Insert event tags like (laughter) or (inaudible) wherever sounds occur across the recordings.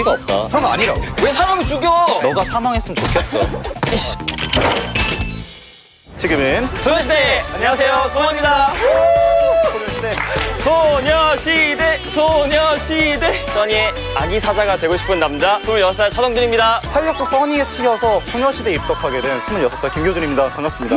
어이가 없다. 그런 거 아니라고. 왜 사람을 죽여? 너가 사망했으면 좋겠어. 지금은 소녀시대! 안녕하세요, 소원입니다. 소녀시대, 소녀시대. 써니의 아기 사자가 되고 싶은 남자, 26살 차동준입니다. 활력소 써니에 치여서 소녀시대에 입덕하게 된 26살 김교준입니다. 반갑습니다.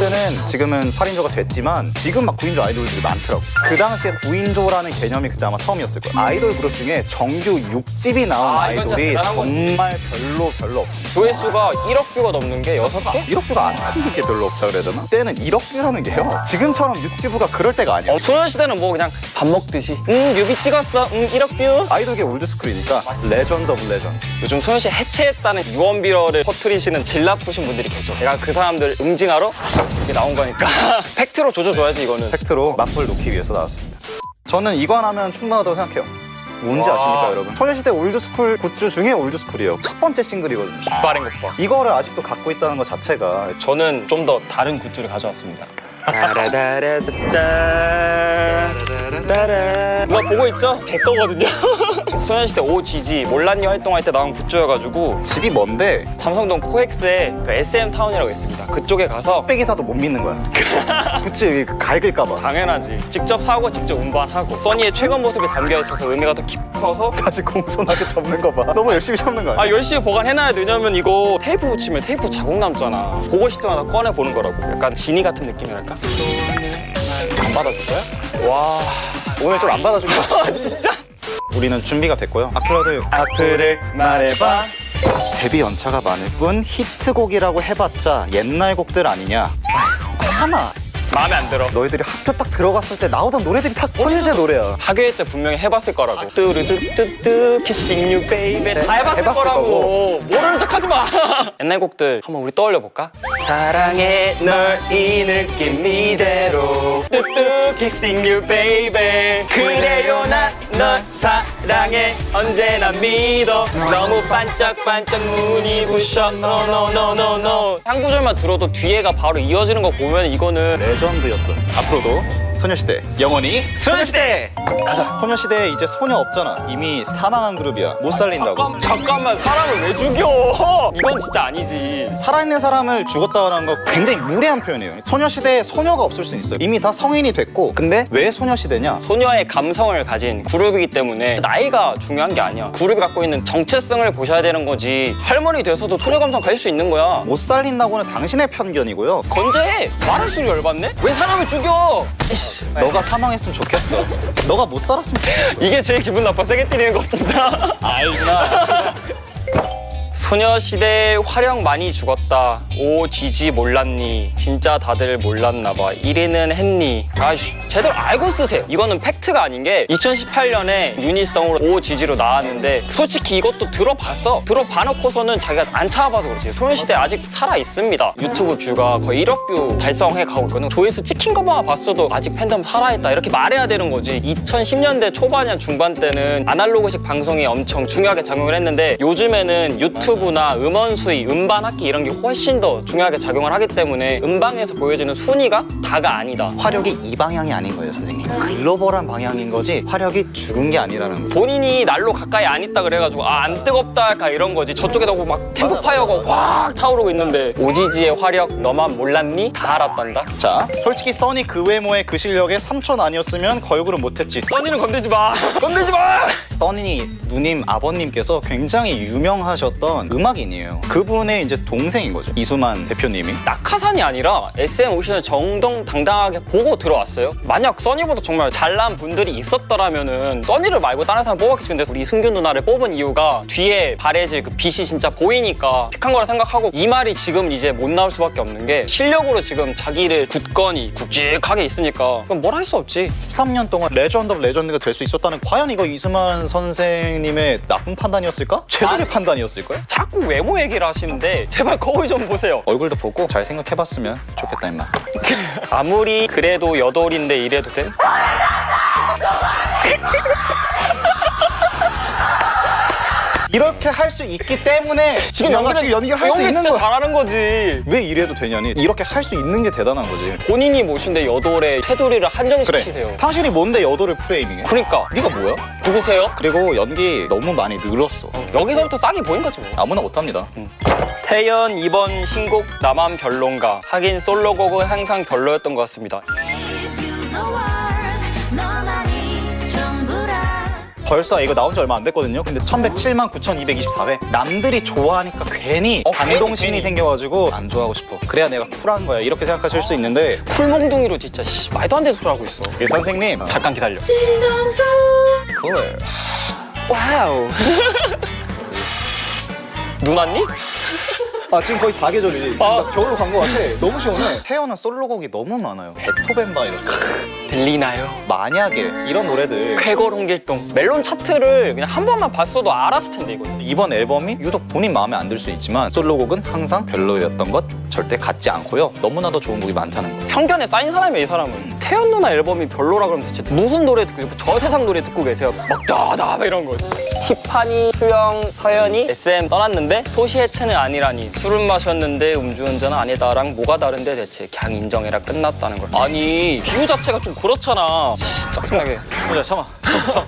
소녀시대는 지금은 8인조가 됐지만 지금 막 9인조 아이돌들이 많더라고. 그 당시에 9인조라는 개념이 그때 아마 처음이었을 거야. 아이돌 그룹 중에 정규 6집이 나온 아, 아, 이건 진짜 아이돌이 대단한 거지. 정말 별로 별로 없어. 조회수가 1억 view가 넘는 게 6개? 1억 view가 안 하는 게 별로 없다 그래야 되나? 그때는 1억 view라는 게요. 지금처럼 유튜브가 그럴 때가 아니야. 어, 소녀시대는 뭐 그냥 밥 먹듯이. 응, 뮤비 찍었어. 응, 1억 view. 아이돌계 old school이니까 legend of legend. 요즘 소녀시대 해체했다는 유언비어를 퍼뜨리시는 질 나쁘신 분들이 계셔. 내가 그 사람들 응징하러 이게 나온 거니까. (laughs) 팩트로 조져줘야지, 이거는. 팩트로 맞불 놓기 위해서 나왔습니다. 저는 이거 하나면 충분하다고 생각해요. 뭔지 와. 아십니까 여러분? 소녀시대 old school 굿즈 중에 old school이에요. 첫 번째 싱글이거든요. 빠른 것 봐. 이거를 아직도 갖고 있다는 것 자체가 저는 좀 더 다른 굿즈를 가져왔습니다. 누가 보고 있죠? 제 거거든요. 소녀시대 OGG 몰랐니 활동할 때 나온 굿즈여가지고 집이 먼데 삼성동 코엑스에 그 SM 타운이라고 있습니다. 그쪽에 가서 빽이 사도 못 믿는 거야. (laughs) 굿즈 여기 갈길까 봐. 당연하지. 직접 사고 직접 운반하고 써니의 최근 모습이 담겨 있어서 의미가 더 깊어서 다시 공손하게 접는 거 봐. 너무 열심히 접는 거 아? 열심히 보관해놔야 돼. 왜냐면 이거 테이프 붙이면 테이프 자국 남잖아. 보고 싶을 때마다 꺼내 보는 거라고. 약간 지니 같은 느낌이랄까? 안 받아줄 거야? 와 오늘 좀 안 받아줄 거야? 아, 진짜? 우리는 준비가 됐고요. 아크로드 악플을 말해봐. 데뷔 연차가 많을 뿐 히트곡이라고 해봤자 옛날 곡들 아니냐? 하나. 마음에 안 들어. 너희들이 학교 딱 들어갔을 때 나오던 노래들이 다 소녀시대 노래야. 학교일 때 분명히 해봤을 거라고. 뚜루뚜뚜뚜 Kissing you baby 다 해봤을, 해봤을 거라고. 거고. 모르는 척 하지 마. (laughs) 옛날 곡들 한번 우리 떠올려 볼까? 사랑해 널 이 느낌 이대로 뚜뚜 Kissing you baby 그래요 난 널 사랑해 언제나 믿어. 너무 반짝반짝 눈이 부셔. 노노노노노 한 구절만 들어도 뒤에가 바로 이어지는 거 보면 이거는 레전드였던 앞으로도 소녀시대 영원히 소녀시대 가자 소녀시대에 이제 소녀 없잖아. 이미 사망한 그룹이야. 못 살린다고. 잠깐, 잠깐만 사람을 왜 죽여? 이건 진짜 아니지. 살아있는 사람을 죽었다라는 거 굉장히 무례한 표현이에요. 소녀시대에 소녀가 없을 수 있어요. 이미 다 성인이 됐고 근데 왜 소녀시대냐? 소녀의 감성을 가진 그룹이기 때문에 나이가 중요한 게 아니야. 그룹이 갖고 있는 정체성을 보셔야 되는 거지. 할머니 돼서도 소녀 감성 가질 수 있는 거야. 못 살린다고는 당신의 편견이고요. 건재해. 말할수록 열받네? 왜 사람을 죽여? 이씨. 너가 사망했으면 좋겠어. 너가 못 살았으면 좋겠어. 이게 제일 기분 나빠 세게 때리는 것보다. 알구나. 소녀시대 화력 많이 죽었다. 오 지지 몰랐니? 진짜 다들 몰랐나 봐. 1위는 했니? 아씨 제대로 알고 쓰세요. 이거는 팩트가 아닌 게 2018년에 유닛성으로 오 지지로 나왔는데 솔직히 이것도 들어봤어. 들어봐놓고서는 자기가 안 찾아봐서 그렇지. 소녀시대 아직 살아 있습니다. 유튜브 뷰가 거의 1억 뷰 달성해 가고 있거든. 조회수 찍힌 것만 봤어도 아직 팬덤 살아있다 이렇게 말해야 되는 거지. 2010년대 초반이나 중반 때는 아날로그식 방송이 엄청 중요하게 작용을 했는데 요즘에는 유튜브나 음원 순위, 음반 학기 이런 게 훨씬 더 중요하게 작용을 하기 때문에 음방에서 보여지는 순위가 다가 아니다. 화력이 이 방향이 아닌 거예요, 선생님. 글로벌한 방향인 거지 화력이 죽은 게 아니라는 거. 본인이 날로 가까이 안 있다 그래가지고 아 안 뜨겁다 할까 이런 거지 저쪽에다 막 캠프파이어가 확 타오르고 있는데 오지지의 화력 너만 몰랐니? 다 알았단다 자, 솔직히 써니 그 외모에 그 실력에 삼촌 아니었으면 걸그룹 못했지. 써니는 건들지 마 (laughs) 건들지 마 써니 누님 아버님께서 굉장히 유명하셨던 음악인이에요. 그분의 이제 동생인 거죠. 이수만 대표님이. 낙하산이 아니라 SM 오션을 정정당당하게 보고 들어왔어요. 만약 써니보다 정말 잘난 분들이 있었더라면 은 써니를 말고 다른 사람 뽑았겠지. 근데 우리 승균 누나를 뽑은 이유가 뒤에 바래질 그 빛이 진짜 보이니까 pick한 거라 생각하고 이 말이 지금 이제 못 나올 수밖에 없는 게 실력으로 지금 자기를 굳건히 굵직하게 있으니까 그럼 뭘 할 수 없지. 13년 동안 legend of legend가 될 수 있었다는 과연 이거 이수만 선생님의 나쁜 판단이었을까? 최선의 판단이었을까요? 자꾸 외모 얘기를 하시는데 제발 거울 좀 보세요. 얼굴도 보고 잘 생각해봤으면 좋겠다 임마. 아무리 그래도 여돌인데 이래도 돼? 이렇게 할 수 있기 때문에 지금 연기를 연기를 할 수 있는 거야. 잘하는 거지. 왜 이래도 되냐니 이렇게 할 수 있는 게 대단한 거지. 본인이 모신데 여돌의 테두리를 한정시키세요. 당신이 뭔데 여도를 프레이밍해? 그러니까 네가 뭐야? 누구세요? 그리고 연기 너무 많이 늘었어. 여기서부터 싹이 보인 거지 뭐. 아무나 못합니다. 태연 이번 신곡 나만 별론가 하긴 솔로곡은 항상 별로였던 것 같습니다. 벌써 이거 나온 지 얼마 안 됐거든요. 근데 1107만 9,224회. 남들이 좋아하니까 괜히 어, 반동심이 괜히. 생겨가지고 안 좋아하고 싶어. 그래야 내가 쿨한 거야. 이렇게 생각하실 수 있는데 쿨몽둥이로 진짜 씨, 말도 안 되는 소리 하고 있어. 이 선생님 잠깐 기다려. 진정서 쿨. Wow. (laughs) 눈 왔니? 아 지금 거의 4계절이지. 아. 나 겨울로 간거 같아. 너무 시원해. 태연은 솔로곡이 너무 많아요. 베토벤 바이러스, 들리나요? 만약에 이런 노래들 쾌걸 홍길동 멜론 차트를 그냥 한 번만 봤어도 알았을 텐데 이거. 이번 앨범이 유독 본인 마음에 안 들 수 있지만 솔로곡은 항상 별로였던 것 절대 같지 않고요. 너무나도 좋은 곡이 많다는 거. 편견에 쌓인 사람이야 이 사람은. 태연 누나 앨범이 별로라 그러면 대체 무슨 노래 듣고 저 세상 노래 듣고 계세요? 막 다다 이런 거. 티파니, 수영, 서연이 SM 떠났는데 소시해체는 아니라니 술은 마셨는데 음주운전은 아니다랑 뭐가 다른데 대체 그냥 인정해라 끝났다는 걸. 아니 비유 자체가 좀 그렇잖아. 씨, 짜증나게. 보자, 참아. 참아.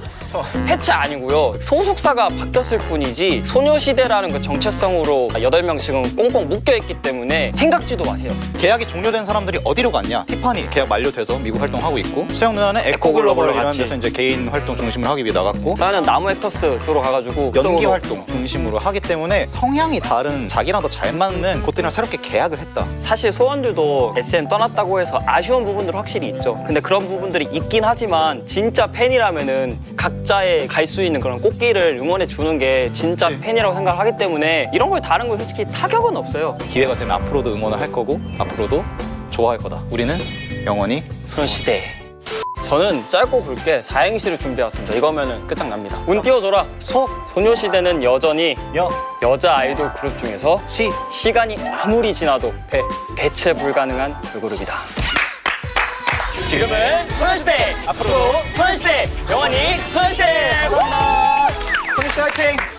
해체 아니고요. 소속사가 바뀌었을 뿐이지 소녀시대라는 그 정체성으로 8명 지금 꽁꽁 묶여있기 때문에 생각지도 마세요. 계약이 종료된 사람들이 어디로 갔냐? 티파니 계약 만료돼서 미국 활동하고 있고 수영 누나는 에코글로벌이라는. 데서 이제 개인 활동 중심으로 하기 위해 나갔고 나는 나무 액터스 쪽으로 가가지고 연기 활동 중심으로 하기 때문에 성향이 다른 자기랑 더 잘 맞는 곳들이랑 새롭게 계약을 했다. 사실 소원들도 SM 떠났다고 해서 아쉬운 부분들 확실히 있죠. 근데 그런 부분들이 있긴 하지만 진짜 팬이라면은 각자의 갈 수 있는 그런 꽃길을 응원해 주는 게 진짜 그치. 팬이라고 생각을 하기 때문에 이런 걸 다른 거 솔직히 타격은 없어요. 기회가 되면 앞으로도 응원을 할 거고 앞으로도 좋아할 거다. 우리는 영원히 소녀시대. 저는 짧고 굵게 사행시를 준비해왔습니다. 이거면은 끝장납니다. 운 띄워줘라. 소, 소녀시대는 여전히 여, 여자 아이돌 그룹 중에서 시, 시간이 아무리 지나도 배. 대체 불가능한 걸그룹이다. 지금은 소녀시대! 앞으로 소녀시대! 영원히 소녀시대! 감사합니다. 소니씨 화이팅!